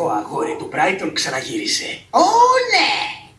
Ο αγόρι του Μπράιτον ξαναγύρισε. Ω! Ναι.